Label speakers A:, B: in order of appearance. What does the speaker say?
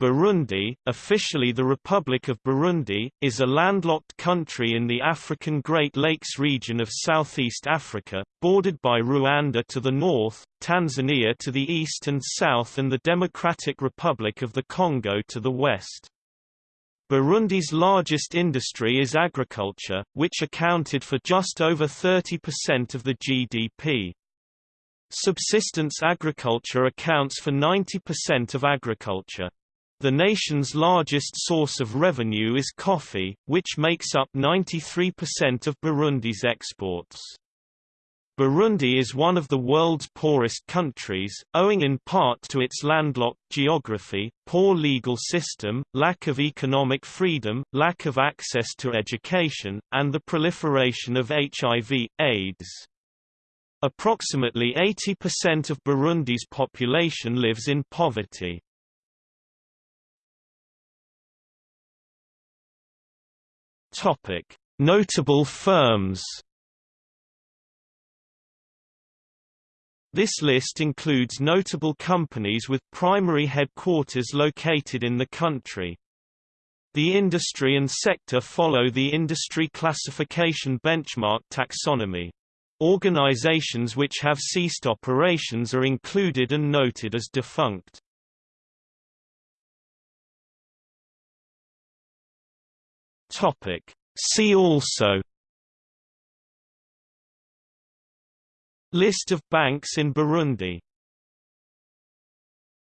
A: Burundi, officially the Republic of Burundi, is a landlocked country in the African Great Lakes region of southeast Africa, bordered by Rwanda to the north, Tanzania to the east and south and the Democratic Republic of the Congo to the west. Burundi's largest industry is agriculture, which accounted for just over 30% of the GDP. Subsistence agriculture accounts for 90% of agriculture. The nation's largest source of revenue is coffee, which makes up 93% of Burundi's exports. Burundi is one of the world's poorest countries, owing in part to its landlocked geography, poor legal system, lack of economic freedom, lack of access to education, and the proliferation of HIV, AIDS. Approximately 80% of Burundi's population lives in poverty. Topic: Notable firms. This list includes notable companies with primary headquarters located in the country. The industry and sector follow the industry classification benchmark taxonomy. Organizations which have ceased operations are included and noted as defunct. Topic. See also List of banks in Burundi